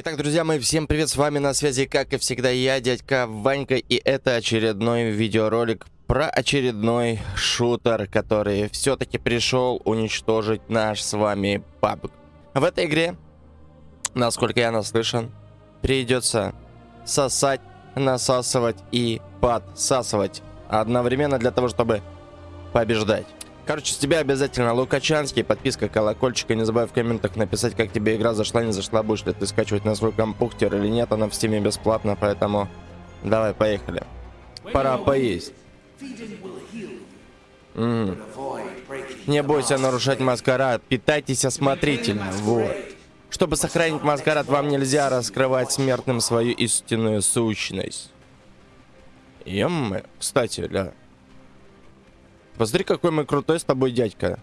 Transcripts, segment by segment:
Итак, друзья мои, всем привет, с вами на связи, как и всегда, я, дядька Ванька, и это очередной видеоролик про очередной шутер, который все-таки пришел уничтожить наш с вами PUBG. В этой игре, насколько я наслышан, придется сосать, насасывать и подсасывать одновременно для того, чтобы побеждать. Короче, с тебя обязательно Лукачанский, подписка, колокольчик. И не забывай в комментах написать, как тебе игра зашла, не зашла, будешь ли ты скачивать на свой компьютер или нет. Она в стиме бесплатно, поэтому давай, поехали. Пора поесть. М Не бойся нарушать маскарад, питайтесь осмотрительно, вот. Чтобы сохранить маскарад, вам нельзя раскрывать смертным свою истинную сущность. Ем, кстати, ля. Посмотри, какой мы крутой с тобой дядька.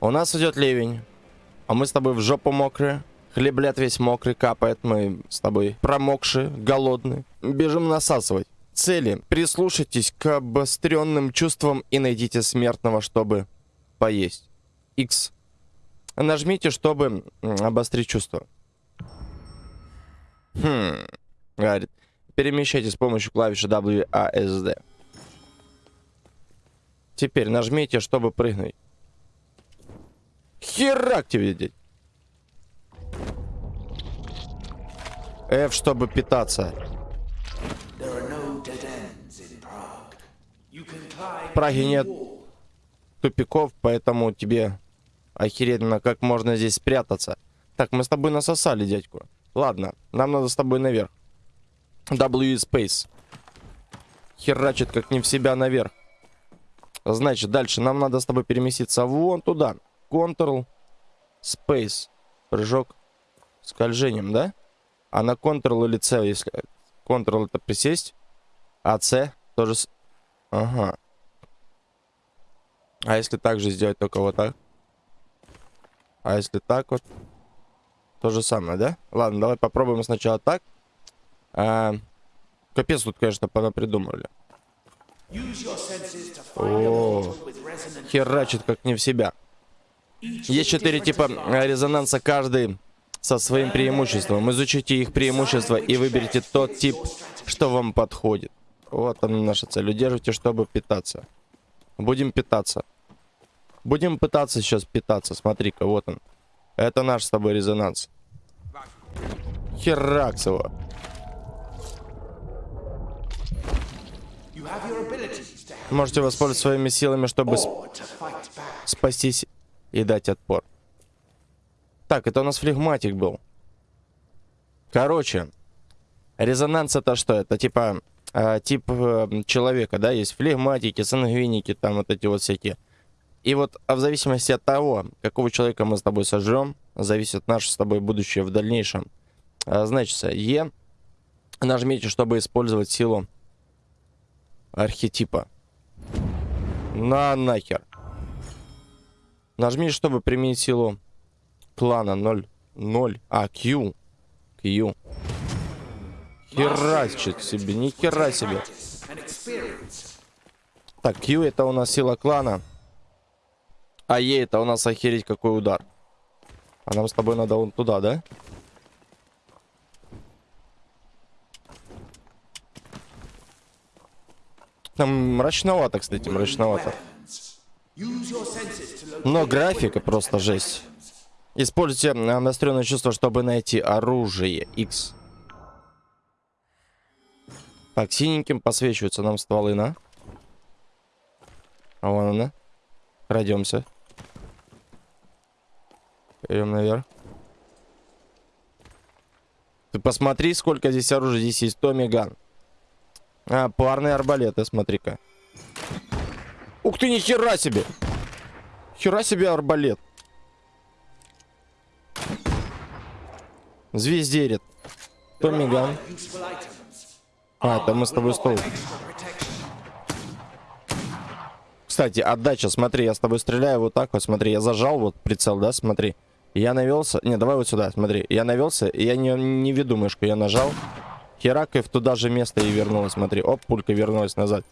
У нас идет ливень. А мы с тобой в жопу мокрые. Хлеблет весь мокрый, капает. Мы с тобой промокшие, голодные. Бежим насасывать. Цели. Прислушайтесь к обостренным чувствам и найдите смертного, чтобы поесть. X. Нажмите, чтобы обострить чувство. Хм. Говорит. Перемещайте с помощью клавиши WASD. Теперь нажмите, чтобы прыгнуть. Херак тебе, дядь. F, чтобы питаться. В Праге нет тупиков, поэтому тебе охеренно, как можно здесь спрятаться. Так, мы с тобой насосали, дядьку. Ладно, нам надо с тобой наверх. W Space. Херачит как не в себя наверх. Значит, дальше нам надо с тобой переместиться вон туда. Ctrl, Space. Прыжок скольжением, да? А на Ctrl или C, если... Ctrl это присесть, а C тоже... Ага. А если так же сделать, только вот так? А если так вот? То же самое, да? Ладно, давай попробуем сначала так. А, капец тут, конечно, понапридумывали. О, херачит как не в себя. Есть четыре типа резонанса, каждый со своим преимуществом. Изучите их преимущества и выберите тот тип, что вам подходит. Вот она наша цель. Удерживайте, чтобы питаться. Будем питаться. Будем пытаться сейчас питаться. Смотри-ка, вот он. Это наш с тобой резонанс. Хераксово. Можете воспользоваться своими силами, чтобы сп спастись и дать отпор. Так, это у нас флегматик был. Короче, резонанс это что? Это типа э, тип э, человека, да? Есть флегматики, сангвиники, там вот эти вот всякие. И вот а в зависимости от того, какого человека мы с тобой сожрем, зависит наше с тобой будущее в дальнейшем. А, значит, Е нажмите, чтобы использовать силу архетипа. На нахер. Нажми, чтобы применить силу клана 0. 0. А, Q. Q. Херачит себе, ни хера себе. Так, Q это у нас сила клана. А Е это у нас охереть какой удар. А нам с тобой надо вон туда, да? Там мрачновато, кстати, мрачновато. Но графика просто жесть. Используйте настроенное чувство, чтобы найти оружие X. Так, синеньким посвечиваются нам стволы, на. А вон она. Крадемся. Идем наверх. Ты посмотри, сколько здесь оружия. Здесь есть Томми Ган. А, парные арбалеты, смотри-ка. Ух ты, ни хера себе! Хера себе арбалет. Звездерит. Томми Ган. А, это мы с тобой стол. Кстати, отдача, смотри, я с тобой стреляю вот так вот, смотри, я зажал вот прицел, да, смотри. Я навелся, не, давай вот сюда, смотри, я навелся, я не, не веду мышку, я нажал. Херак и в туда же место и вернулась. Смотри, оп, пулька вернулась назад.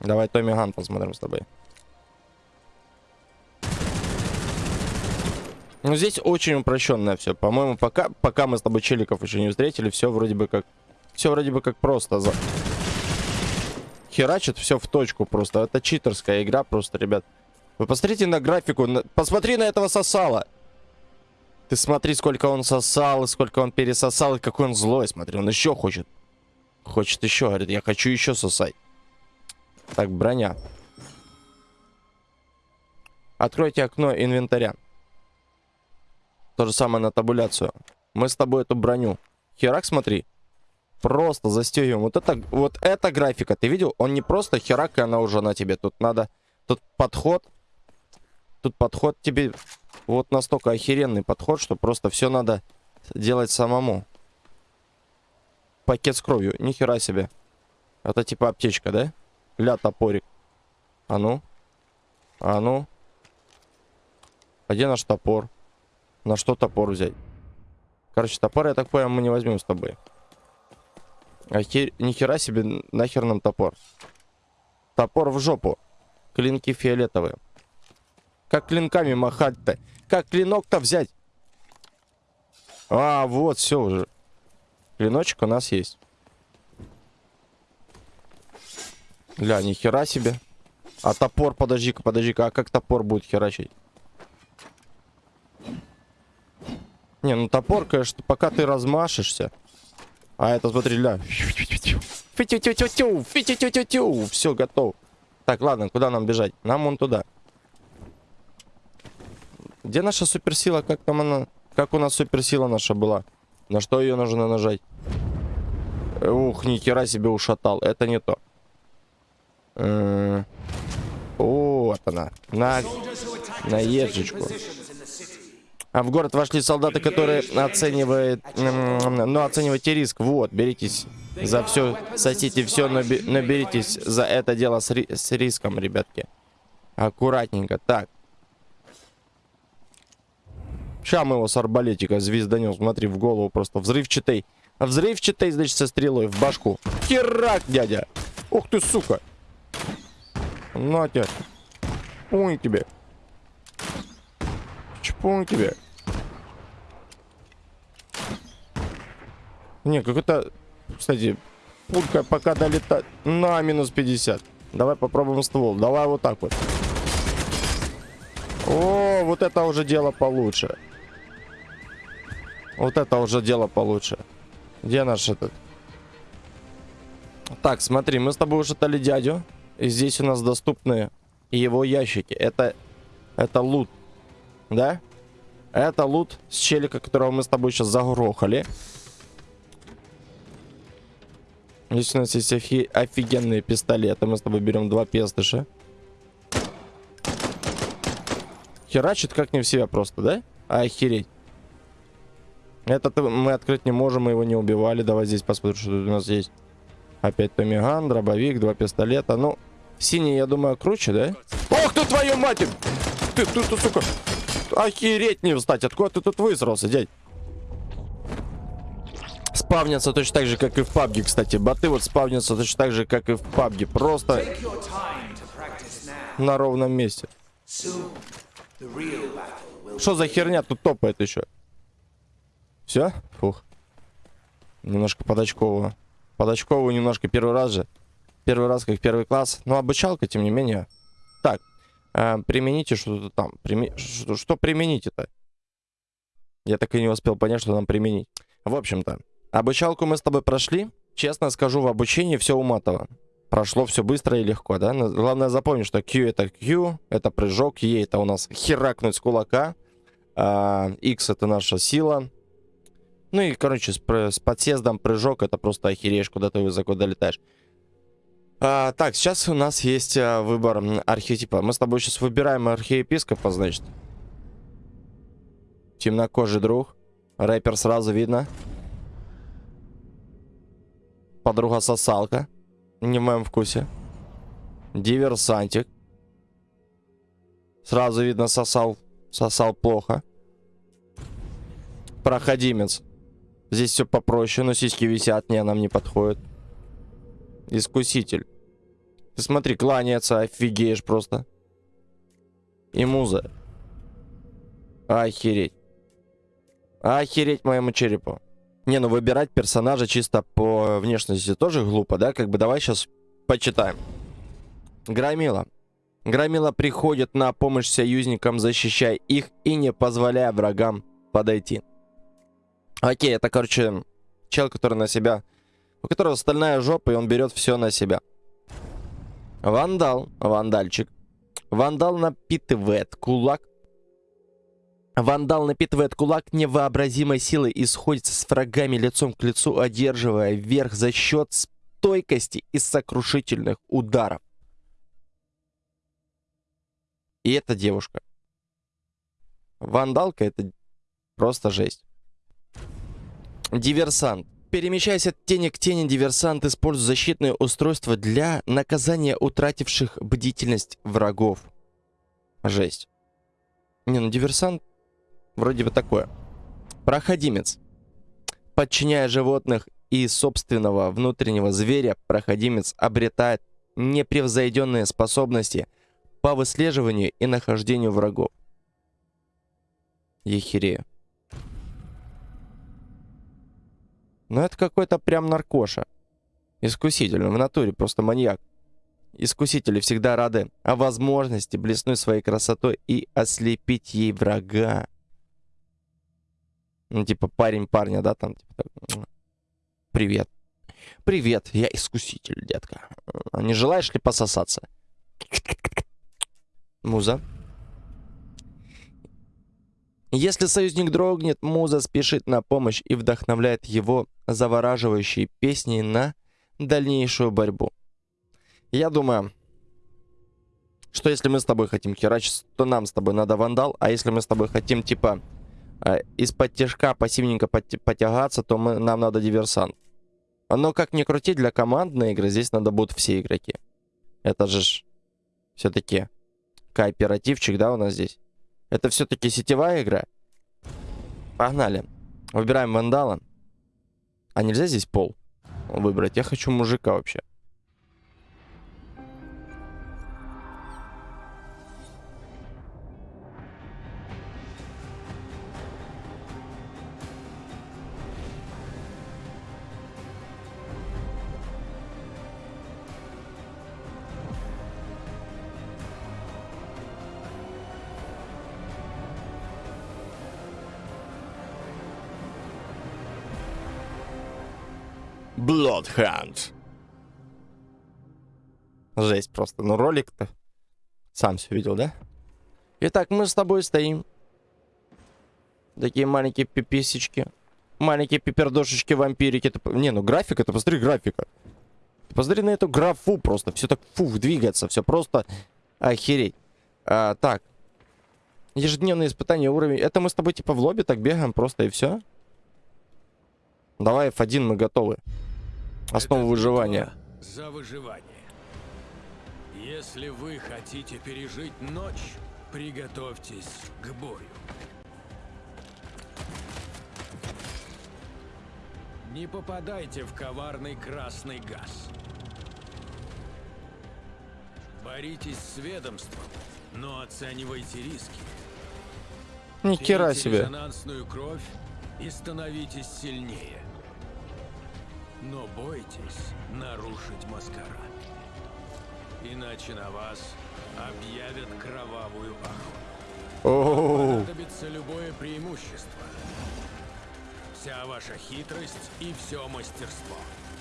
Давай Томми Ган посмотрим с тобой. Ну, здесь очень упрощенное все. По-моему, пока, пока мы с тобой челиков еще не встретили, все вроде бы как... Все вроде бы как просто. За... Херачит все в точку просто. Это читерская игра просто, ребят. Вы посмотрите на графику. На... Посмотри на этого сосала. Ты смотри, сколько он сосал, и сколько он пересосал, и какой он злой. Смотри, он еще хочет. Хочет еще, говорит, я хочу еще сосать. Так, броня. Откройте окно инвентаря. То же самое на табуляцию. Мы с тобой эту броню. Херак, смотри. Просто застегиваем. Вот это, вот эта графика, ты видел? Он не просто херак, и она уже на тебе. Тут надо... Тут подход. Тут подход тебе... Вот настолько охеренный подход, что просто все надо делать самому. Пакет с кровью. Нихера себе. Это типа аптечка, да? Ля, топорик. А ну. А ну. А где наш топор? На что топор взять? Короче, топор, я так понял, мы не возьмем с тобой. А хер... Нихера себе, нахер нам топор. Топор в жопу. Клинки фиолетовые. Как клинками махать-то? Как клинок-то взять? А, вот, все уже. Клиночек у нас есть. Ля, нихера себе. А топор, подожди-ка, подожди-ка, а как топор будет херачить? Не, ну топор, конечно, пока ты размашешься. А это, смотри, ля. Все, готов. Так, ладно, куда нам бежать? Нам вон туда. Где наша суперсила? Как там она? Как у нас суперсила наша была? На что ее нужно нажать? Ух, ни хера себе ушатал. Это не то. Э, вот она. На, на ежечку. А в город вошли солдаты, которые оценивают, ну, оценивайте риск. Вот, беритесь за все, сосите все, но беритесь за это дело с, ри с риском, ребятки. Аккуратненько. Так. Сейчас мы его с арбалетика звезданем. Смотри, в голову просто взрывчатый. Взрывчатый, значит, со стрелой в башку. Херак, дядя. Ух ты, сука. На тебе. Пунь тебе. Чпунь тебе. Не, как это... Кстати, пулька пока долетает... На, минус 50. Давай попробуем ствол. Давай вот так вот. О, вот это уже дело получше. Вот это уже дело получше. Где наш этот? Так, смотри, мы с тобой уже дали дядю. И здесь у нас доступны его ящики. Это, это лут. Да? Это лут с челика, которого мы с тобой сейчас загрохали. Здесь у нас есть офи офигенные пистолеты. Мы с тобой берем два пестыша. Херачит как не в себя просто, да? Охереть. Этот мы открыть не можем, мы его не убивали. Давай здесь посмотрим, что тут у нас есть. Опять Томиган, дробовик, два пистолета. Ну, синий, я думаю, круче, да? Ох ты, твою мать! Ты, ты, ты, сука! Охереть не встать! Откуда ты тут высрался, дядь? Спавнятся точно так же, как и в PUBG, кстати. Боты вот спавнятся точно так же, как и в PUBG. Просто на ровном месте. Что за херня тут топает еще? Все? Фух. Немножко подочкового. Подочковую немножко первый раз же. Первый раз как первый класс. Но обучалка, тем не менее. Так. Э, примените что-то там. Прими... Что, что примените-то? Я так и не успел понять, что нам применить. В общем-то, обучалку мы с тобой прошли. Честно скажу, в обучении все уматово. Прошло все быстро и легко, да? Главное запомнить, что Q это Q, это прыжок, E это у нас херакнуть с кулака, а, X это наша сила, ну и, короче, с, с подсездом прыжок это просто охереешь, куда ты высоко долетаешь. А, так, сейчас у нас есть а, выбор архетипа. Мы с тобой сейчас выбираем архиепископа, значит. Темнокожий друг. Рэпер сразу видно. Подруга сосалка. Не в моем вкусе. Диверсантик. Сразу видно сосал. Сосал плохо. Проходимец. Здесь все попроще, но сиськи висят, не, нам не подходит. Искуситель. Смотри, кланяется, офигеешь просто. И муза. Охереть. Охереть моему черепу. Не, ну выбирать персонажа чисто по внешности тоже глупо, да? Как бы давай сейчас почитаем. Громила. Громила приходит на помощь союзникам, защищая их и не позволяя врагам подойти. Окей, это, короче, чел, который на себя... У которого стальная жопа, и он берет все на себя. Вандал. Вандальчик. Вандал напитывает кулак. Вандал напитывает кулак невообразимой силой и сходится с врагами лицом к лицу, одерживая верх за счет стойкости и сокрушительных ударов. И это девушка. Вандалка это просто жесть. Диверсант. Перемещаясь от тени к тени, диверсант использует защитное устройство для наказания утративших бдительность врагов. Жесть. Не, ну диверсант вроде бы такое. Проходимец. Подчиняя животных и собственного внутреннего зверя, проходимец обретает непревзойденные способности по выслеживанию и нахождению врагов. Ехерею. Но это какой-то прям наркоша. Искуситель, в натуре просто маньяк. Искусители всегда рады о возможности блеснуть своей красотой и ослепить ей врага. Ну, типа парень парня, да, там, типа, так, привет. Привет, я искуситель, детка. Не желаешь ли пососаться? Муза. Если союзник дрогнет, Муза спешит на помощь и вдохновляет его завораживающей песней на дальнейшую борьбу. Я думаю, что если мы с тобой хотим херачить, то нам с тобой надо вандал, а если мы с тобой хотим, типа, э, из-под тяжка пассивненько потягаться, то мы, нам надо диверсант. Но как ни крути, для командной игры здесь надо будут все игроки. Это же все-таки кооперативчик, да, у нас здесь? Это все-таки сетевая игра. Погнали. Выбираем вандала. А нельзя здесь пол выбрать? Я хочу мужика вообще. Bloodhound. Жесть просто. Ну, ролик-то сам все видел, да? Итак, мы с тобой стоим. Такие маленькие пиписечки. Маленькие пипердошечки-вампирики. Не, ну графика, ты посмотри графика. Ты посмотри на эту графу просто. Все так, фух, двигается. Все просто охереть. А, так. Ежедневные испытания уровень. Это мы с тобой типа в лобби так бегаем просто и все? Давай F1, мы готовы. Основа Это выживания. За выживание. Если вы хотите пережить ночь, приготовьтесь к бою. Не попадайте в коварный красный газ. Боритесь с ведомством, но оценивайте риски. Ни хера себе. резонансную кровь и становитесь сильнее. Но бойтесь нарушить маскарад. Иначе на вас объявят кровавую охоту. Понадобится любое преимущество. Вся ваша хитрость и все мастерство.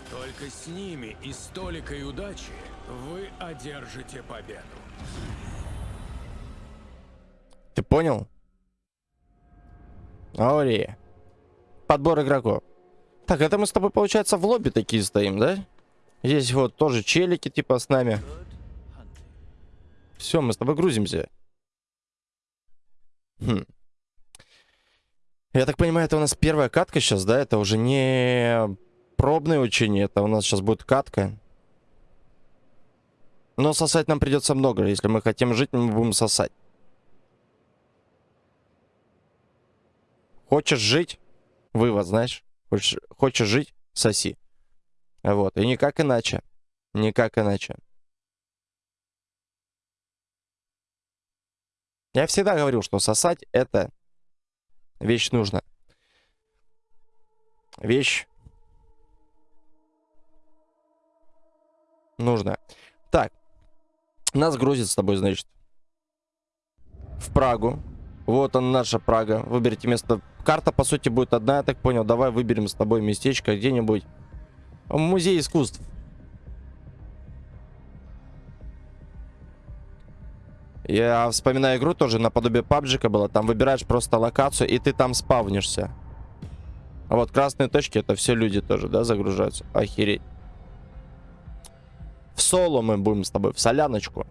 Только с ними и столикой удачи вы одержите победу. Ты понял? Аурия. Подбор игроков. Так, это мы с тобой, получается, в лобби такие стоим, да? Здесь вот тоже челики, типа, с нами. Все, мы с тобой грузимся. Хм. Я так понимаю, это у нас первая катка сейчас, да? Это уже не пробное учение, это у нас сейчас будет катка. Но сосать нам придется много. Если мы хотим жить, мы будем сосать. Хочешь жить? Вывод, знаешь? Хочешь, хочешь жить? Соси. Вот. И никак иначе. Никак иначе. Я всегда говорил, что сосать это вещь нужна. вещь. Нужная. Так. Нас грузит с тобой, значит, в Прагу. Вот он, наша Прага. Выберите место. Карта, по сути, будет одна, я так понял. Давай выберем с тобой местечко где-нибудь. Музей искусств. Я вспоминаю игру тоже наподобие пабджика было. Там выбираешь просто локацию, и ты там спавнишься. А вот красные точки, это все люди тоже, да, загружаются? Охереть. В соло мы будем с тобой, в соляночку.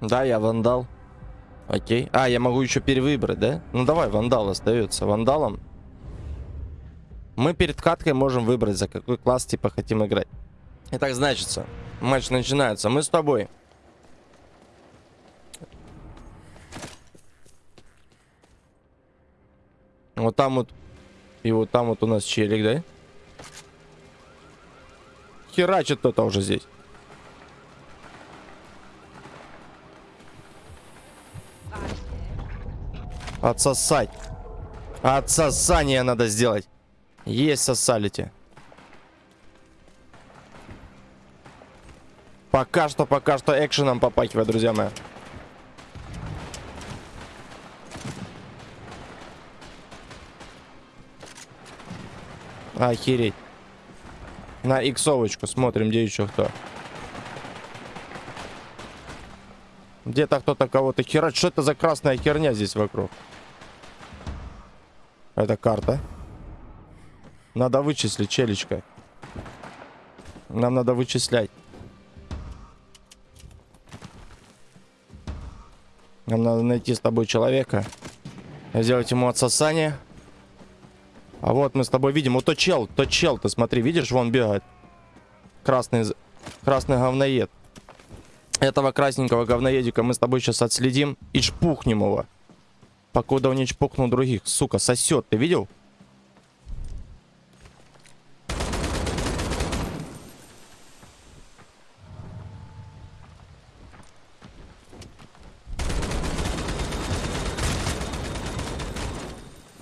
Да, я вандал. Окей. А, я могу еще перевыбрать, да? Ну давай, вандал остается. Вандалом. Мы перед каткой можем выбрать, за какой класс типа хотим играть. Итак, значится, матч начинается. Мы с тобой. Вот там вот. И вот там вот у нас челик, да? Херачит кто-то уже здесь. Отсосать. Отсосание надо сделать. Есть сосалите. Пока что, пока что экшеном попахивает, друзья мои. Охереть. На иксовочку смотрим, где еще кто. Где-то кто-то кого-то херать. Что это за красная херня здесь вокруг? Это карта. Надо вычислить, челечка. Нам надо вычислять. Нам надо найти с тобой человека. Сделать ему отсосание. А вот мы с тобой видим. Вот то чел, то чел, ты смотри, видишь, вон бегает. Красный, красный говноед. Этого красненького говноедика мы с тобой сейчас отследим и шпухнем его. Покуда не чпокнул других. Сука, сосет, ты видел?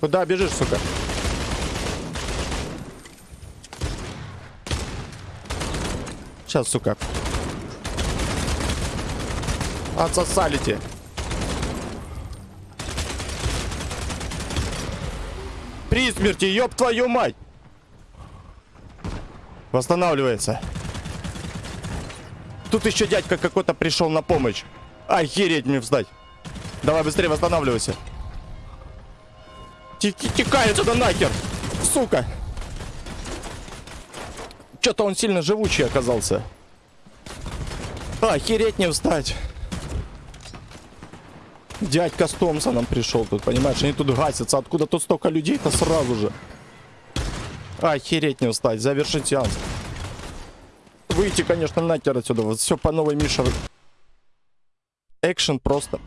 Куда бежишь, сука? Сейчас, сука. Отсосалите. При смерти, ёб твою мать! Восстанавливается. Тут еще дядька какой-то пришел на помощь. Охереть мне встать. Давай быстрее восстанавливайся. Текай отсюда нахер! Сука! Что-то он сильно живучий оказался. Охереть не встать. Дядька с Томпсоном пришел тут, понимаешь? Они тут гасятся. Откуда тут столько людей-то сразу же? Охереть не встать. Завершить сеанс. Выйти, конечно, нахер отсюда. Вот все по новой Миша. Экшен просто.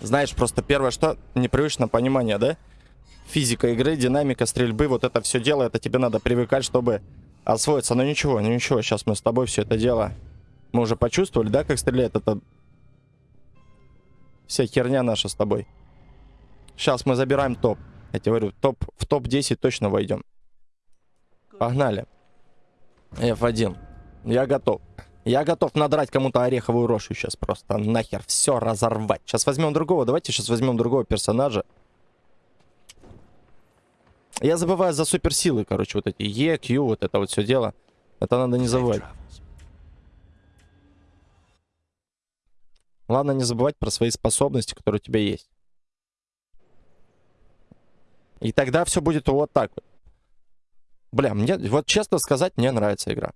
Знаешь, просто первое, что непривычно понимание, да? Физика игры, динамика стрельбы, вот это все дело, это тебе надо привыкать, чтобы освоиться. Но ничего, ну ничего, сейчас мы с тобой все это дело. Мы уже почувствовали, да, как стреляет это Вся херня наша с тобой. Сейчас мы забираем топ. Я тебе говорю, топ, в топ-10 точно войдем. Погнали. F1. Я готов. Я готов надрать кому-то ореховую рожу сейчас просто. Нахер все разорвать. Сейчас возьмем другого. Давайте сейчас возьмем другого персонажа. Я забываю за суперсилы, короче, вот эти Е, Q, вот это вот все дело. Это надо не забывать. Главное не забывать про свои способности, которые у тебя есть. И тогда все будет вот так вот. Бля, мне, вот честно сказать, мне нравится игра.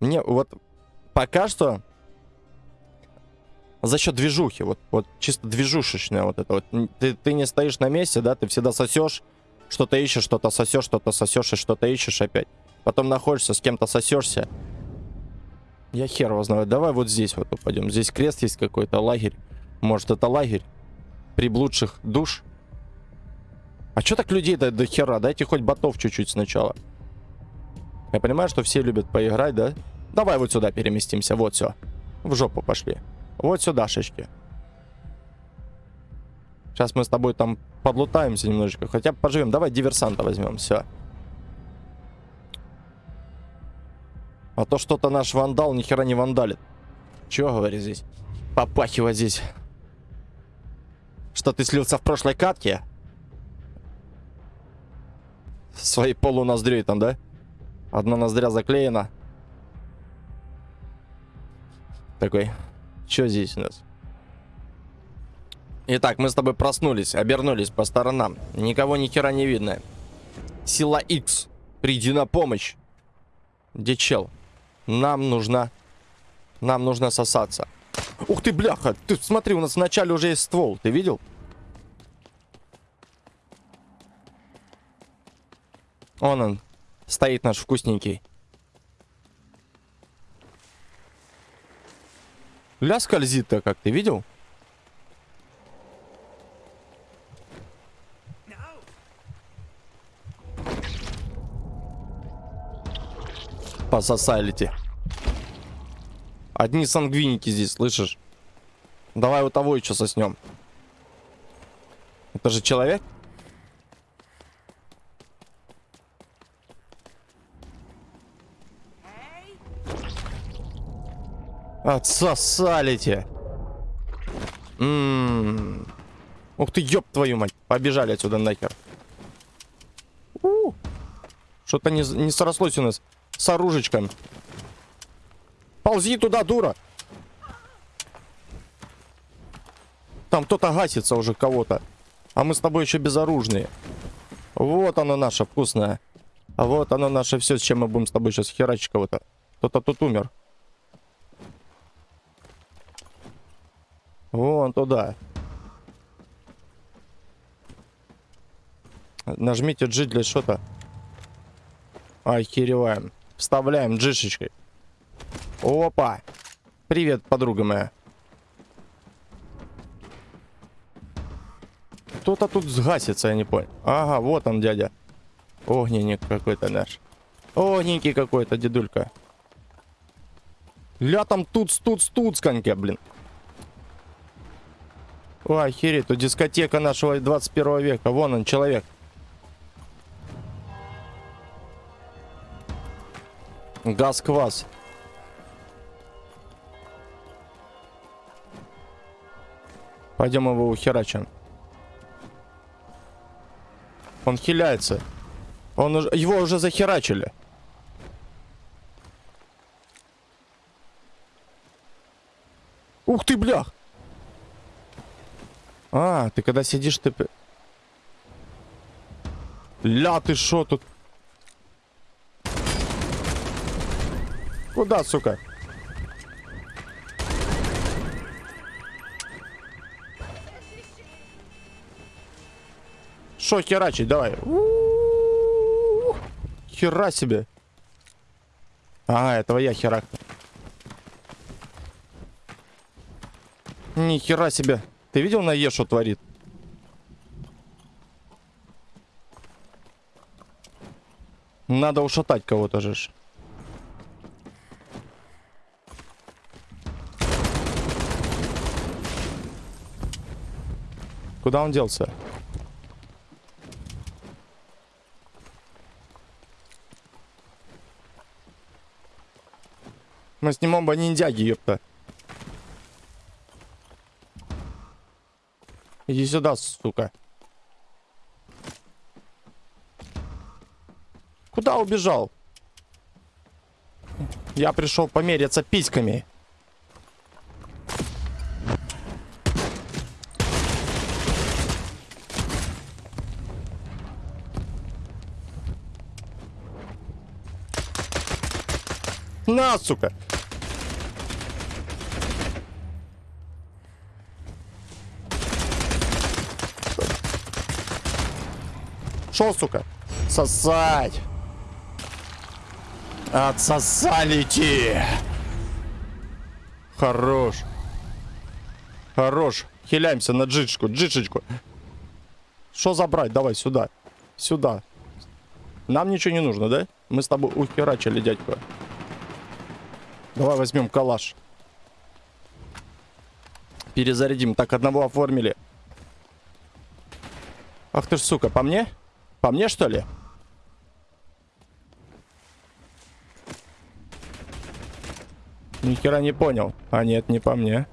Мне вот пока что за счет движухи, вот, вот чисто движушечная вот это вот. Ты, ты не стоишь на месте, да, ты всегда сосешь, что-то ищешь, что-то сосешь, что-то сосешь и что-то ищешь опять. Потом находишься, с кем-то сосешься, я хер его знаю. Давай вот здесь вот упадем. Здесь крест есть какой-то, лагерь. Может, это лагерь приблудших душ? А что так людей-то до хера? Дайте хоть ботов чуть-чуть сначала. Я понимаю, что все любят поиграть, да? Давай вот сюда переместимся. Вот все. В жопу пошли. Вот сюда, шишки. Сейчас мы с тобой там подлутаемся немножечко. Хотя бы поживем. Давай диверсанта возьмем. Все. А то что-то наш вандал ни хера не вандалит. Чего говорит здесь? Попахивает здесь. Что ты слился в прошлой катке? Своей полуноздрей там, да? Одна ноздря заклеена. Такой. Что здесь у нас? Итак, мы с тобой проснулись, обернулись по сторонам. Никого ни хера не видно. Сила X, приди на помощь. Где чел? Нам нужна... Нам нужно сосаться. Ух ты, бляха! Ты смотри, у нас вначале уже есть ствол. Ты видел? Он он. Стоит наш вкусненький. Ля скользит-то как, ты видел? Пососалите. Одни сангвиники здесь, слышишь? Давай у того еще соснем. Это же человек? Отсосалите. Ммм. Ух ты, ёб твою мать. Побежали отсюда нахер. Что-то не, не срослось у нас с оружечком. Ползи туда, дура. Там кто-то гасится уже кого-то. А мы с тобой еще безоружные. Вот оно наше вкусное. Вот оно наше все, с чем мы будем с тобой сейчас херачить кого-то. Кто-то тут умер. Вон туда. Нажмите G для что-то. Охереваем. Вставляем джишечкой. Опа. Привет, подруга моя. Кто-то тут сгасится, я не понял. Ага, вот он, дядя. Огненник какой-то наш. Огненький какой-то, дедулька. Ля там тут, тут, тут, сканьке, блин. Охереть, тут дискотека нашего 21 века. Вон он, человек. Газ-квас. Пойдем его ухерачим. Он хиляется. Он уже, его уже захерачили. Ух ты, блях! А, ты когда сидишь, ты... Ля, ты шо тут? Куда, сука? Шо херачить, давай. Хера себе. А, этого я херак. Ни хера себе. Ты видел на Е, что творит? Надо ушатать кого-то же. Куда он делся? Мы снимем бы ниндзяги, ёпта. Иди сюда, сука. Куда убежал? Я пришел помериться письками. На, сука! Шо, сука? Сосать. Отсосалите. Хорош. Хорош. Хиляемся на джичку, джичечку. Что забрать? Давай сюда. Сюда. Нам ничего не нужно, да? Мы с тобой ухерачили, дядька. Давай возьмем калаш. Перезарядим. Так, одного оформили. Ах ты ж, сука, по мне? По мне, что ли? Ни хера не понял. А нет, не по мне.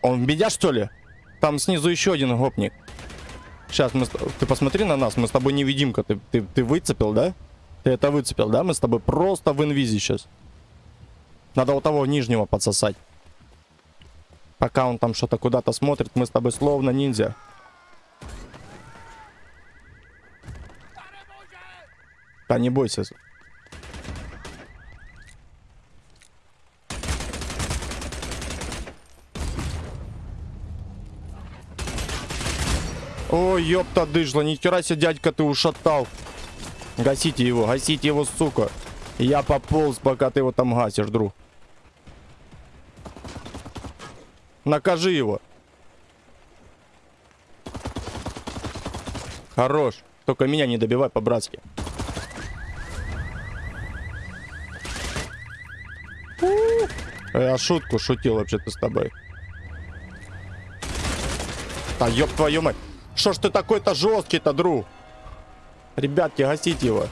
Он меня, что ли? Там снизу еще один гопник. Сейчас, мы... ты посмотри на нас, мы с тобой невидимка. Ты, ты, ты выцепил, да? Ты это выцепил, да? Мы с тобой просто в инвизе сейчас. Надо у того нижнего подсосать. Пока он там что-то куда-то смотрит, мы с тобой словно ниндзя. Да не бойся. Ой, ёпта дыжла, нихера себе, дядька, ты ушатал. Гасите его, гасите его, сука. Я пополз, пока ты его там гасишь, друг. Накажи его. Хорош. Только меня не добивай по-братски. Я шутку шутил вообще-то с тобой. Да ёб твою мать. Что ж ты такой-то жесткий-то, друг? Ребятки, гасите его.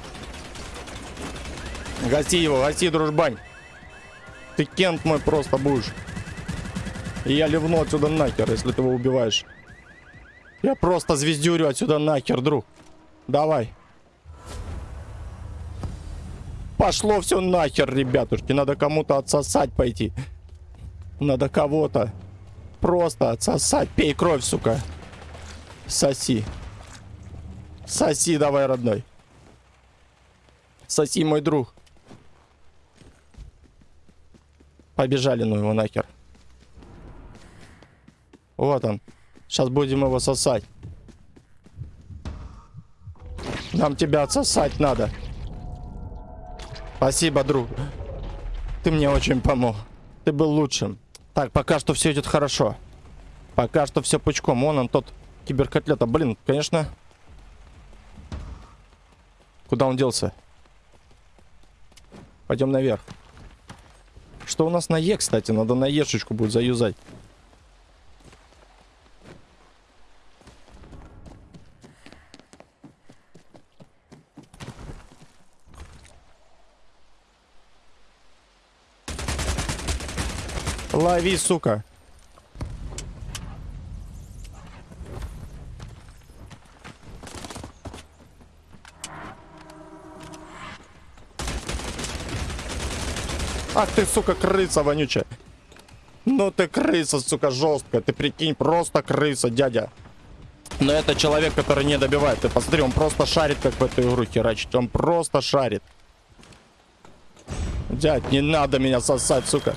Гаси его, гаси, дружбань. Ты кент мой просто будешь. И я ливну отсюда нахер, если ты его убиваешь. Я просто звездюрю отсюда нахер, друг. Давай. Пошло все нахер, ребятушки. Надо кому-то отсосать пойти. Надо кого-то. Просто отсосать. Пей кровь, сука. Соси. Соси давай, родной. Соси, мой друг. Побежали, ну его нахер. Вот он. Сейчас будем его сосать. Нам тебя отсосать надо. Спасибо, друг. Ты мне очень помог. Ты был лучшим. Так, пока что все идет хорошо. Пока что все пучком. Вон он, тот киберкотлета. Блин, конечно. Куда он делся? Пойдем наверх. Что у нас на Е, кстати? Надо на Ешечку будет заюзать. Лови, сука. Ах ты, сука, крыса вонючая. Ну ты крыса, сука, жесткая. Ты прикинь, просто крыса, дядя. Но это человек, который не добивает. Ты посмотри, он просто шарит, как в эту игру херачить. Он просто шарит. Дядь, не надо меня сосать, сука.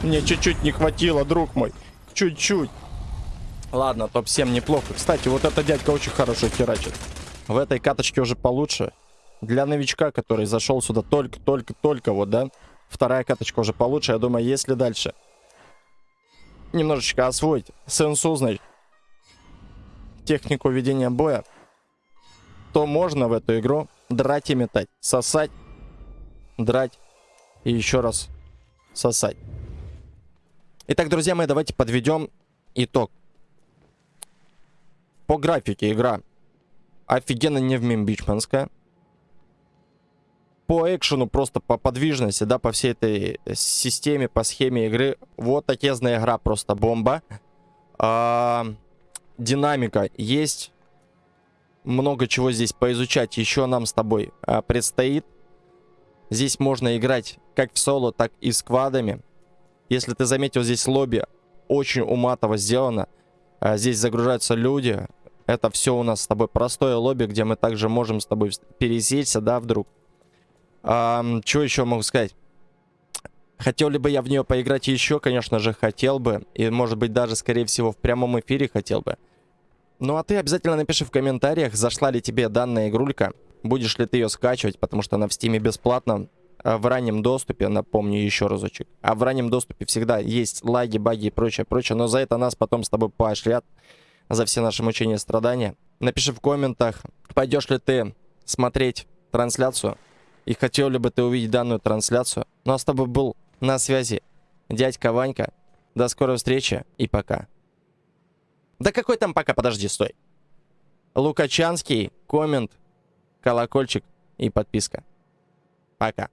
Мне чуть-чуть не хватило, друг мой. Чуть-чуть. Ладно, топ-7 неплохо. Кстати, вот эта дядька очень хорошо херачит. В этой каточке уже получше. Для новичка, который зашел сюда только-только-только, вот, да? Вторая каточка уже получше. Я думаю, если дальше немножечко освоить сенсу, технику ведения боя, то можно в эту игру драть и метать. Сосать, драть и еще раз сосать. Итак, друзья мои, давайте подведем итог. По графике игра офигенно невмимбичманская. По экшену, просто по подвижности, да, по всей этой системе, по схеме игры. Вот отезная игра, просто бомба. А, динамика есть. Много чего здесь поизучать еще нам с тобой а, предстоит. Здесь можно играть как в соло, так и с квадами. Если ты заметил, здесь лобби очень уматово сделано. А здесь загружаются люди. Это все у нас с тобой простое лобби, где мы также можем с тобой пересечься, да, вдруг. А, что еще могу сказать? Хотел ли бы я в нее поиграть еще? Конечно же, хотел бы. И, может быть, даже, скорее всего, в прямом эфире хотел бы. Ну, а ты обязательно напиши в комментариях, зашла ли тебе данная игрулька. Будешь ли ты ее скачивать, потому что она в стиме бесплатно. А в раннем доступе, напомню еще разочек, а в раннем доступе всегда есть лаги, баги и прочее, прочее, но за это нас потом с тобой поощрят, за все наши мучения и страдания. Напиши в комментах, пойдешь ли ты смотреть трансляцию, и хотел бы ты увидеть данную трансляцию. Ну а с тобой был на связи дядька Ванька. До скорой встречи и пока. Да какой там пока? Подожди, стой. Лукачанский, коммент, колокольчик и подписка. Пока.